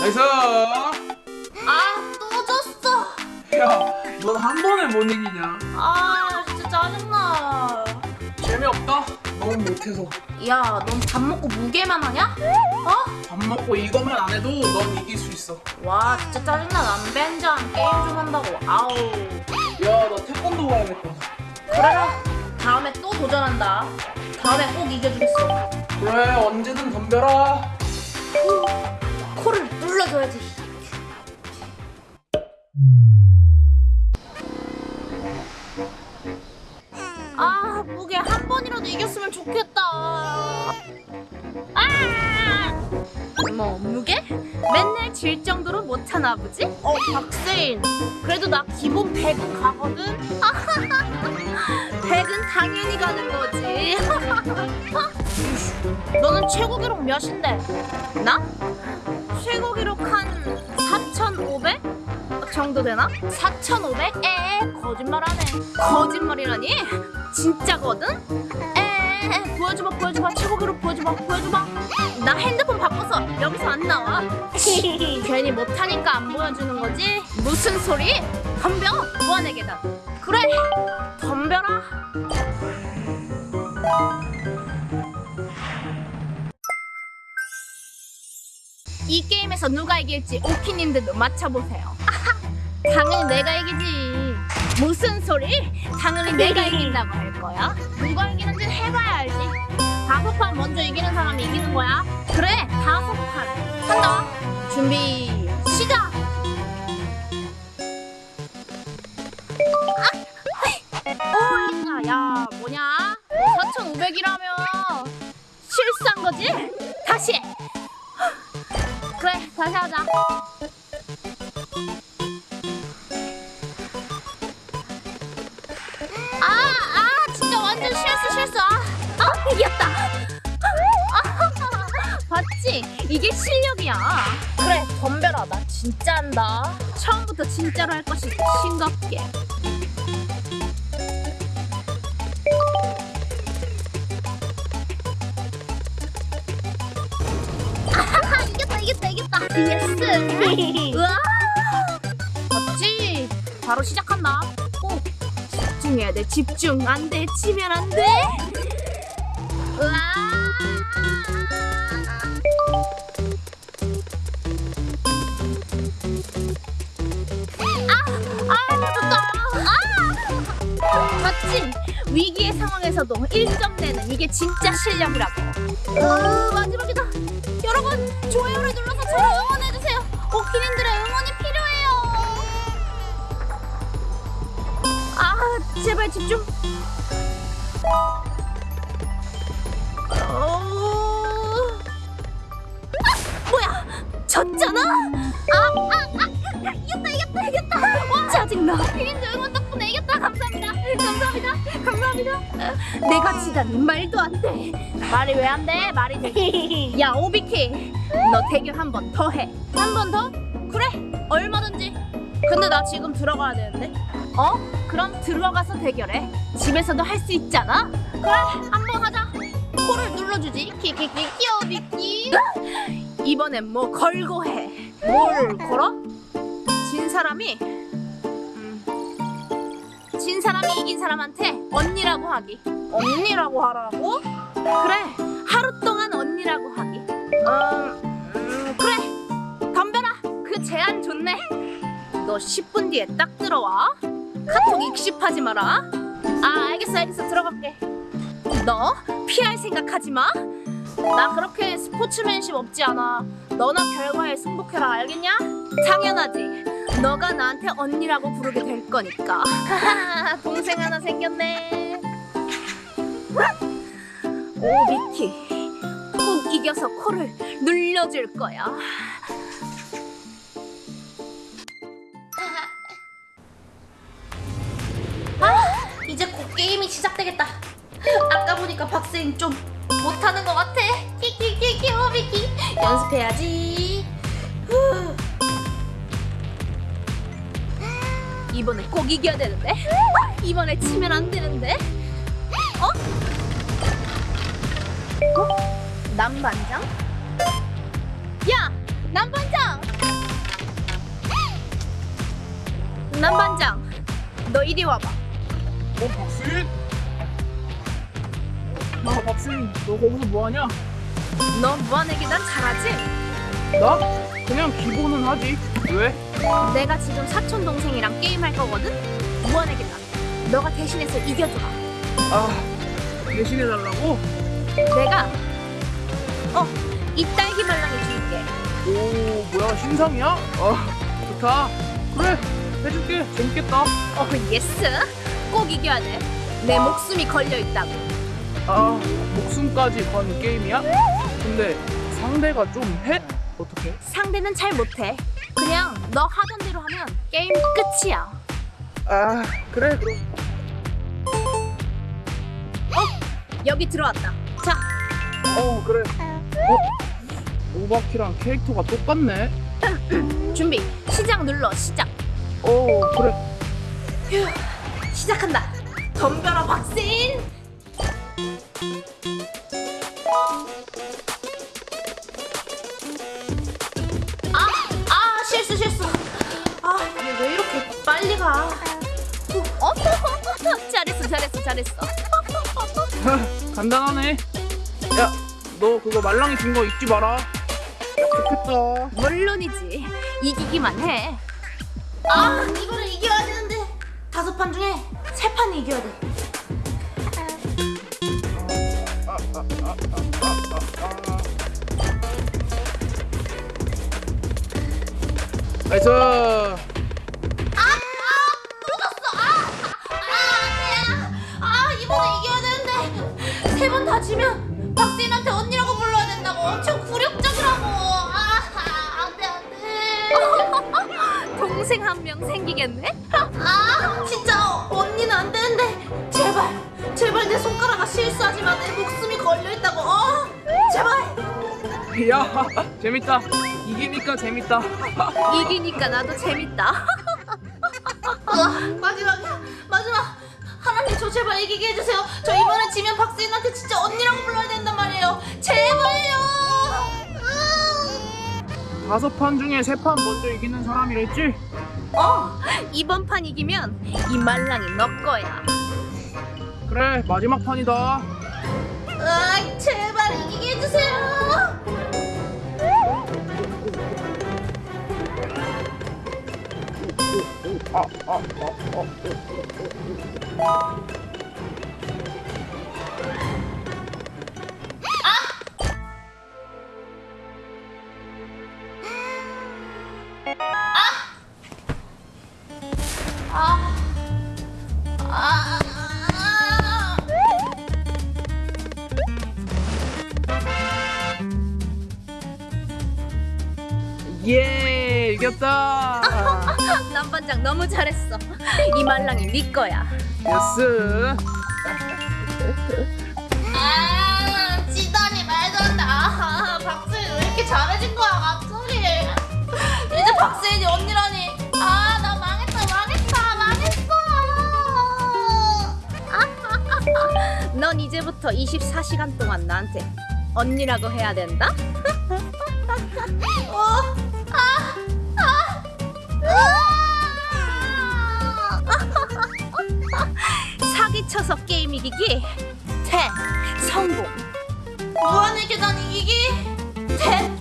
nice. 아 또 졌어 야, 넌 한 번에 못 이기냐? 아 진짜 짜증나 재미없다. 너무 못해서. 야 넌 밥 먹고 뭐 게임만 하냐? 어? 밥 먹고 이것만 안 해도 넌 이길 수 있어. 와 진짜 짜증나 남반장 게임 좀 한다고 아우 야, 너 태권도 가야겠다. 그래라 다음에 또 도전한다 다음에 꼭 이겨주겠어. 그래, 언제든 덤벼라. 코를 눌러줘야지. 아 무게 한 번이라도 이겼으면 좋겠다 질 정도로 못하나 보지? 어 박세인 그래도 나 기본 100은 가거든 100은 당연히 가는 거지 너는 최고 기록 몇인데? 나? 최고 기록 한 4,500? 정도 되나? 4,500? 에 거짓말하네 거짓말이라니? 진짜거든? 에 보여줘봐 보여줘봐 최고 기록 보여줘봐 보여줘봐 나 핸드폰 바꿔서 여기서 안 나와 괜히 못하니까 안 보여주는 거지? 무슨 소리? 덤벼 무한의 계단 그래 덤벼라 이 게임에서 누가 이길지 오키님들도 맞춰보세요. 당연히 내가 이기지. 무슨 소리? 당연히 내가 이긴다고 할 거야. 누가 이기는지 해봐야 알지. 다섯 판 먼저 이기는 사람이 이기는 거야. 그래, 다섯 판. 한다. 준비, 시작! 오, 야, 뭐냐? 4,500이라며. 실수한 거지? 다시! 그래 다시 하자 이게 실력이야. 그래 덤벼라 나 진짜 한다. 처음부터 진짜로 할 것이 싱겁게. 아하하 이겼다 이겼다 이겼다. yes. 우와. 맞지? 바로 시작한다. 오 집중해야 돼 집중. 안돼 치면 안돼. 우와 아 맞지 위기의 상황에서도 1점 내는 이게 진짜 실력이라고. 어, 마지막이다. 여러분 좋아요를 눌러서 저를 응원해주세요. 오키님들의 응원이 필요해요. 아 제발 집중. 어... 아 뭐야? 졌잖아? 아 아 아 이겼다 이겼다 이겼다. 와 짜증나 오키님들 응원 덕분에 이겼다. 감사합니다 감사합니다 감사합니다 내가 지다니 말도 안 돼 말이 왜 안 돼? 말이 돼. 야 오비키, 너 대결 한 번 더 해. 한 번 더? 그래, 얼마든지. 근데 나 지금 들어가야 되는데. 어? 그럼 들어가서 대결해. 집에서도 할 수 있잖아. 그래, 한 번 하자. 코를 눌러주지. 키키키 귀여비키. 이번엔 뭐 걸고 해. 뭘 걸어? 진 사람이 음, 진 사람이 이긴 사람한테 언니라고 하기. 언니라고 하라고? 그래 하루 동안 언니라고 하기. 음, 음 그래 덤벼라. 그 제안 좋네. 너 10분 뒤에 딱 들어와. 카톡 익십하지 마라. 아 알겠어 알겠어. 들어갈게. 너 피할 생각하지 마나 그렇게 스포츠맨십 없지 않아. 너나 결과에 승복해라. 알겠냐? 당연하지 너가 나한테 언니라고 부르게 될 거니까. 동생 하나 생겼네. 오 미키. 꼭 이겨서 코를 눌려줄 거야. 아 이제 곧 게임이 시작되겠다. 아까 보니까 박스인 좀 못하는 것 같아. 키키키키 오 미키. 연습해야지 이번에 꼭 이겨야 되는데 이번에 치면 안 되는데 어? 남반장? 야! 남반장! 남반장 너 이리 와봐 어 박수인? 나 박수인 너 거기서 뭐하냐? 너 무한에게 난 잘하지? 나? 그냥 기본은 하지 왜? 내가 지금 사촌 동생이랑 게임할 거거든? 난 너가 대신해서 이겨줘라 아 대신해달라고? 내가 어! 이 딸기 말랑이 줄게 오 뭐야 신상이야? 아 좋다 그래 해줄게 재밌겠다 어 yes 꼭 이겨야 돼 내 목숨이 걸려있다고 아 목숨까지 건 게임이야? 근데 상대가 좀 해? 어떻게? 상대는 잘 못해. 그냥 너 하던 대로 하면 게임 끝이야. 아 그래. 그럼 여기 들어왔다. 자. 어 그래. 어? 오바키랑 캐릭터가 똑같네. 준비 시작 눌러 시작. 어 그래. 휴 시작한다. 덤벼라 박신 빨리 가. 어? 잘했어 잘했어 잘했어. 간단하네. 야 너 그거 말랑이 준 거 잊지 마라. 좋겠다. 물론이지. 이기기만 해. 아 이거를 이겨야 되는데. 다섯 판 중에 세 판 이겨야 돼. nice 동생 한 명 생기겠네? 아 진짜 언니는 안 되는데 제발 제발 내 손가락아 실수하지 마 내 목숨이 걸려 있다고. 어 제발. 야 재밌다 이기니까 재밌다 이기니까 나도 재밌다. 어, 마지막이야, 마지막. 하나님 저 제발 이기게 해주세요. 저 이번에 지면 박수인한테 진짜 언니라고 불러야 된단 말이에요. 제발요. 다섯 판 중에 세 판 먼저 이기는 사람이랬지? 어, 이번 판 이기면 이 말랑이 너 거야. 그래 마지막 판이다 아, 제발 이기게 해주세요. 아, 예 이겼다 남반장 너무 잘했어. 이 말랑이 네 거야. yes 아, 지단이 말도 안 돼. 아, 박세인 왜 이렇게 잘해진 거야, 갑자기? 이제 박세인이 언니라니. 아, 나 망했다, 망했다, 망했어. 넌 이제부터 24시간 동안 나한테 언니라고 해야 된다? 이기기 대 성공. 무한의 계단 이기기 대 실패